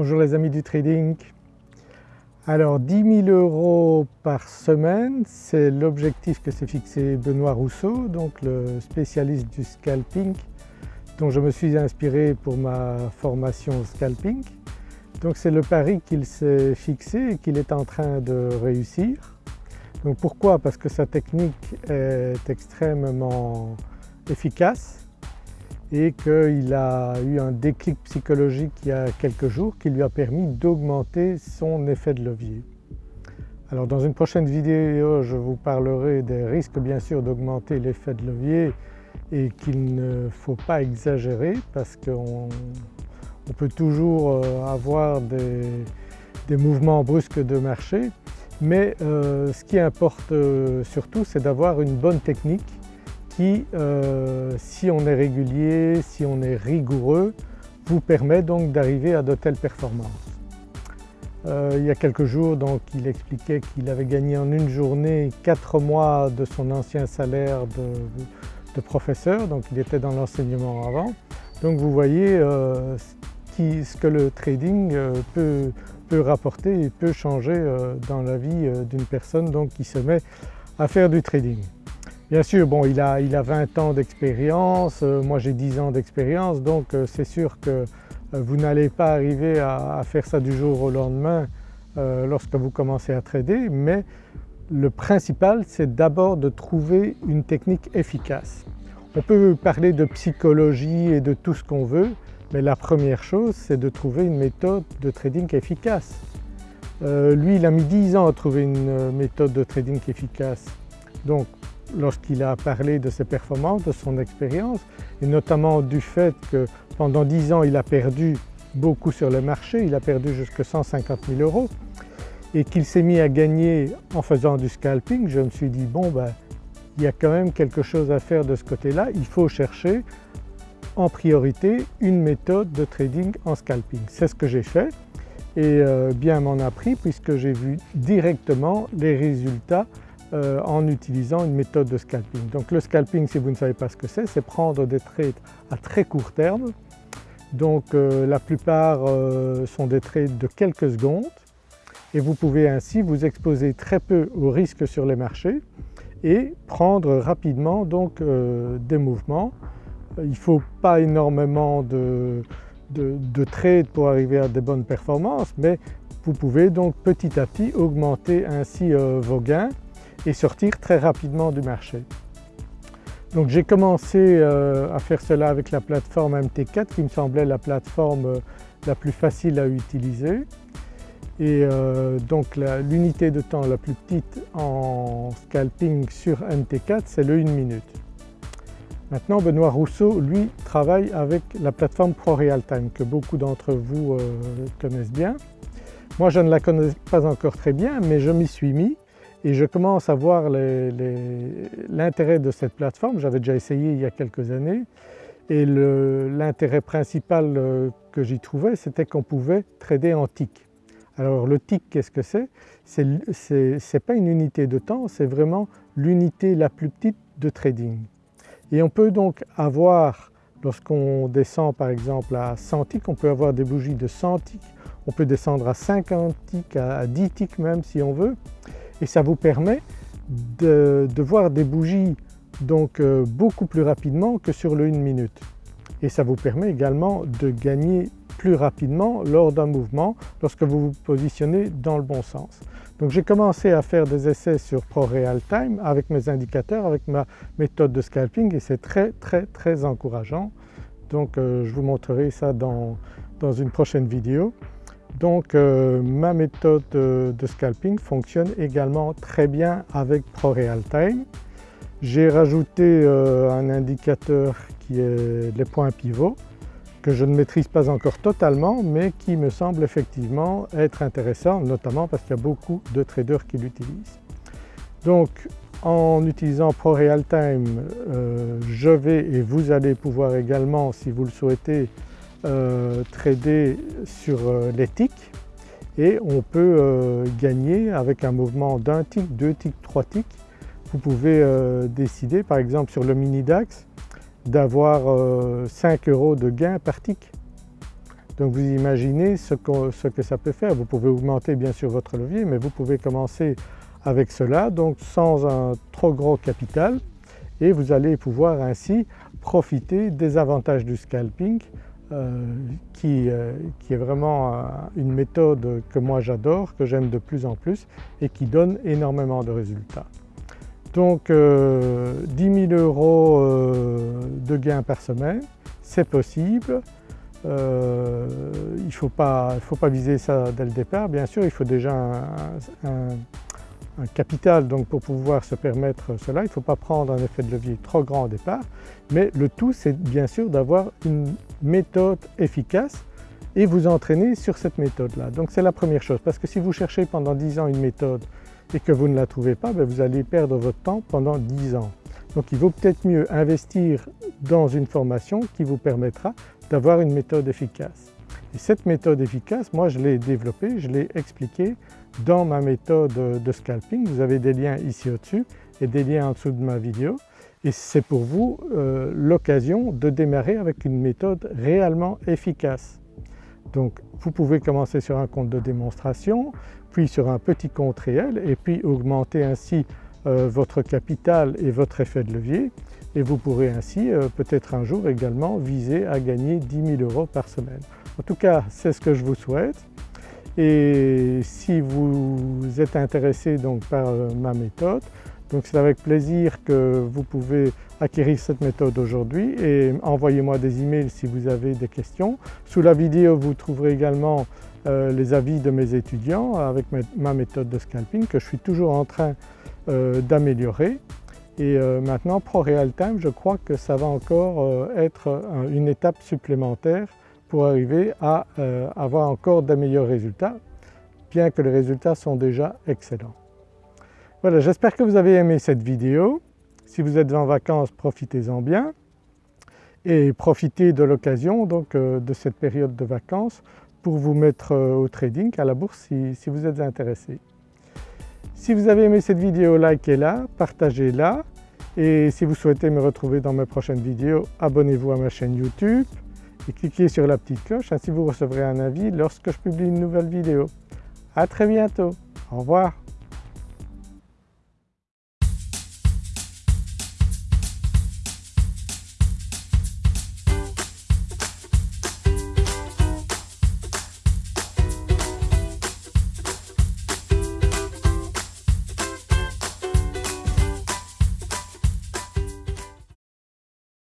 Bonjour les amis du trading. Alors 10 000 euros par semaine, c'est l'objectif que s'est fixé Benoît Rousseau, donc le spécialiste du scalping dont je me suis inspiré pour ma formation scalping. Donc c'est le pari qu'il s'est fixé et qu'il est en train de réussir. Donc pourquoi? Parce que sa technique est extrêmement efficace et qu'il a eu un déclic psychologique il y a quelques jours qui lui a permis d'augmenter son effet de levier. Alors dans une prochaine vidéo je vous parlerai des risques bien sûr d'augmenter l'effet de levier et qu'il ne faut pas exagérer parce qu'on peut toujours euh, avoir des, mouvements brusques de marché mais euh, ce qui importe euh, surtout c'est d'avoir une bonne technique qui, euh, si on est régulier, si on est rigoureux, vous permet donc d'arriver à de telles performances. Euh, il y a quelques jours donc il expliquait qu'il avait gagné en une journée 4 mois de son ancien salaire de, professeur, donc il était dans l'enseignement avant. Donc vous voyez euh, ce que le trading peut, peut, rapporter et peut changer dans la vie d'une personne donc, qui se met à faire du trading. Bien sûr, bon, il, a, il a 20 ans d'expérience, euh, moi j'ai 10 ans d'expérience donc euh, c'est sûr que euh, vous n'allez pas arriver à, faire ça du jour au lendemain lorsque vous commencez à trader mais le principal c'est d'abord de trouver une technique efficace. On peut parler de psychologie et de tout ce qu'on veut mais la première chose c'est de trouver une méthode de trading efficace. lui il a mis 10 ans à trouver une méthode de trading efficace lorsqu'il a parlé de ses performances, de son expérience et notamment du fait que pendant 10 ans il a perdu beaucoup sur le marché, il a perdu jusqu'à 150 000 euros et qu'il s'est mis à gagner en faisant du scalping, je me suis dit bon ben il y a quand même quelque chose à faire de ce côté-là, il faut chercher en priorité une méthode de trading en scalping. C'est ce que j'ai fait et euh, bien m'en a pris puisque j'ai vu directement les résultats euh, en utilisant une méthode de scalping. Donc le scalping, si vous ne savez pas ce que c'est, c'est prendre des trades à très court terme. Donc euh, la plupart euh, sont des trades de quelques secondes et vous pouvez ainsi vous exposer très peu aux risques sur les marchés et prendre rapidement donc des mouvements. Il ne faut pas énormément de, de trades pour arriver à des bonnes performances mais vous pouvez donc petit à petit augmenter ainsi vos gains et sortir très rapidement du marché. Donc j'ai commencé euh, à faire cela avec la plateforme MT4 qui me semblait la plateforme euh, la plus facile à utiliser et euh, donc l'unité de temps la plus petite en scalping sur MT4 c'est le 1 minute. Maintenant Benoît Rousseau lui travaille avec la plateforme ProRealTime que beaucoup d'entre vous connaissent bien. Moi je ne la connais pas encore très bien mais je m'y suis mis et je commence à voir l'intérêt de cette plateforme. J'avais déjà essayé il y a quelques années et l'intérêt principal euh, que j'y trouvais c'était qu'on pouvait trader en tick. Alors le tick qu'est-ce que c'est? Ce n'est pas une unité de temps, c'est vraiment l'unité la plus petite de trading. Et on peut donc avoir, lorsqu'on descend par exemple à 100 ticks, on peut avoir des bougies de 100 ticks, on peut descendre à 50 ticks, à 10 ticks même si on veut et ça vous permet de, voir des bougies donc euh, beaucoup plus rapidement que sur le 1 minute. Et ça vous permet également de gagner plus rapidement lors d'un mouvement lorsque vous vous positionnez dans le bon sens. Donc j'ai commencé à faire des essais sur ProRealTime avec mes indicateurs, avec ma méthode de scalping et c'est très très très encourageant. Donc euh, je vous montrerai ça dans une prochaine vidéo. Donc euh, ma méthode de, scalping fonctionne également très bien avec ProRealTime. J'ai rajouté euh, un indicateur qui est les points pivots que je ne maîtrise pas encore totalement mais qui me semble effectivement être intéressant notamment parce qu'il y a beaucoup de traders qui l'utilisent. Donc en utilisant ProRealTime euh, je vais et vous allez pouvoir également si vous le souhaitez euh, trader sur euh, les ticks et on peut euh, gagner avec un mouvement d'un tick, deux ticks, trois ticks. Vous pouvez décider par exemple sur le mini DAX d'avoir 5 euros de gain par tick. Donc vous imaginez ce que, ce que ça peut faire. Vous pouvez augmenter bien sûr votre levier mais vous pouvez commencer avec cela donc sans un trop gros capital et vous allez pouvoir ainsi profiter des avantages du scalping euh, qui, euh, qui, est vraiment euh, une méthode que moi j'adore, que j'aime de plus en plus et qui donne énormément de résultats. Donc 10 000 euros de gains par semaine, c'est possible. il ne faut, pas viser ça dès le départ, bien sûr il faut déjà un un capital donc pour pouvoir se permettre cela, il ne faut pas prendre un effet de levier trop grand au départ, mais le tout c'est bien sûr d'avoir une méthode efficace et vous entraîner sur cette méthode-là. Donc c'est la première chose parce que si vous cherchez pendant 10 ans une méthode et que vous ne la trouvez pas, ben, vous allez perdre votre temps pendant 10 ans. Donc il vaut peut-être mieux investir dans une formation qui vous permettra d'avoir une méthode efficace. Et cette méthode efficace, moi je l'ai développée, je l'ai expliquée dans ma méthode de scalping. Vous avez des liens ici au-dessus et des liens en dessous de ma vidéo et c'est pour vous euh, l'occasion de démarrer avec une méthode réellement efficace. Donc vous pouvez commencer sur un compte de démonstration, puis sur un petit compte réel et puis augmenter ainsi euh, votre capital et votre effet de levier et vous pourrez ainsi euh, peut-être un jour également viser à gagner 10 000 euros par semaine. En tout cas c'est ce que je vous souhaite et si vous êtes intéressé donc par ma méthode, donc c'est avec plaisir que vous pouvez acquérir cette méthode aujourd'hui et envoyez-moi des emails si vous avez des questions. Sous la vidéo vous trouverez également euh, les avis de mes étudiants avec ma méthode de scalping que je suis toujours en train euh, d'améliorer. Et maintenant ProRealTime je crois que ça va encore être une étape supplémentaire pour arriver à euh, avoir encore d'ameilleurs résultats, bien que les résultats sont déjà excellents. Voilà, j'espère que vous avez aimé cette vidéo. Si vous êtes en vacances, profitez-en bien et profitez de l'occasion donc euh, de cette période de vacances pour vous mettre euh, au trading, à la bourse si, si vous êtes intéressé. Si vous avez aimé cette vidéo, likez-la, partagez-la et si vous souhaitez me retrouver dans mes prochaines vidéos, abonnez-vous à ma chaîne YouTube et cliquez sur la petite cloche, ainsi vous recevrez un avis lorsque je publie une nouvelle vidéo. À très bientôt, au revoir.